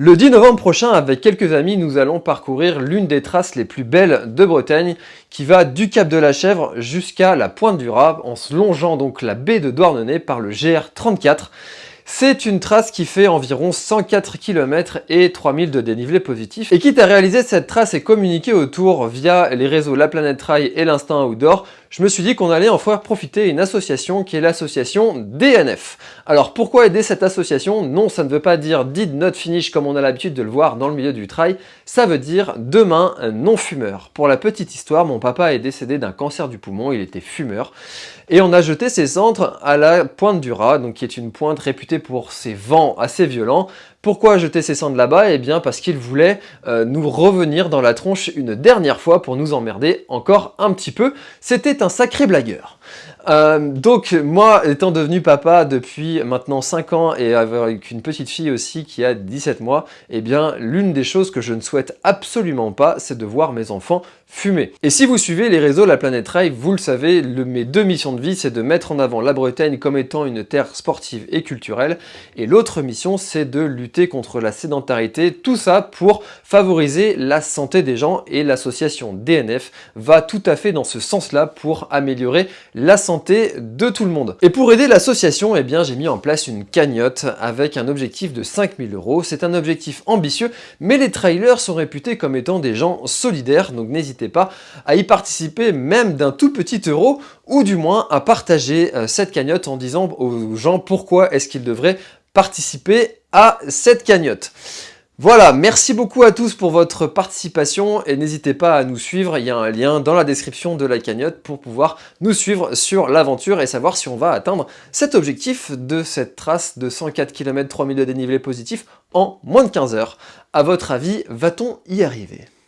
Le 10 novembre prochain, avec quelques amis, nous allons parcourir l'une des traces les plus belles de Bretagne, qui va du Cap de la Chèvre jusqu'à la Pointe du Raz, en se longeant donc la baie de Douarnenez par le GR34. C'est une trace qui fait environ 104 km et 3000 de dénivelé positif. Et quitte à réaliser cette trace et communiquer autour via les réseaux La Planète Trail et l'Instinct Outdoor, je me suis dit qu'on allait en faire profiter une association qui est l'association DNF. Alors pourquoi aider cette association? Non, ça ne veut pas dire did not finish comme on a l'habitude de le voir dans le milieu du trail, ça veut dire demain non-fumeur. Pour la petite histoire, mon papa est décédé d'un cancer du poumon, il était fumeur, et on a jeté ses cendres à la pointe du Raz, donc qui est une pointe réputée pour ses vents assez violents, pourquoi jeter ses cendres là-bas? Eh bien parce qu'il voulait euh, nous revenir dans la tronche une dernière fois pour nous emmerder encore un petit peu. C'était un sacré blagueur. Euh, donc moi étant devenu papa depuis maintenant 5 ans et avec une petite fille aussi qui a 17 mois, eh bien l'une des choses que je ne souhaite absolument pas c'est de voir mes enfants fumer. Et si vous suivez les réseaux La Planète Rail, vous le savez, mes deux missions de vie c'est de mettre en avant la Bretagne comme étant une terre sportive et culturelle et l'autre mission c'est de lutter contre la sédentarité, tout ça pour favoriser la santé des gens et l'association DNF va tout à fait dans ce sens là pour améliorer la santé de tout le monde. Et pour aider l'association, eh bien j'ai mis en place une cagnotte avec un objectif de 5000 euros. C'est un objectif ambitieux, mais les trailers sont réputés comme étant des gens solidaires, donc n'hésitez pas à y participer même d'un tout petit euro, ou du moins à partager euh, cette cagnotte en disant aux gens pourquoi est-ce qu'ils devraient participer à cette cagnotte. Voilà, merci beaucoup à tous pour votre participation et n'hésitez pas à nous suivre, il y a un lien dans la description de la cagnotte pour pouvoir nous suivre sur l'aventure et savoir si on va atteindre cet objectif de cette trace de 104 km 3000 de dénivelé positif en moins de 15 heures. À votre avis, va-t-on y arriver?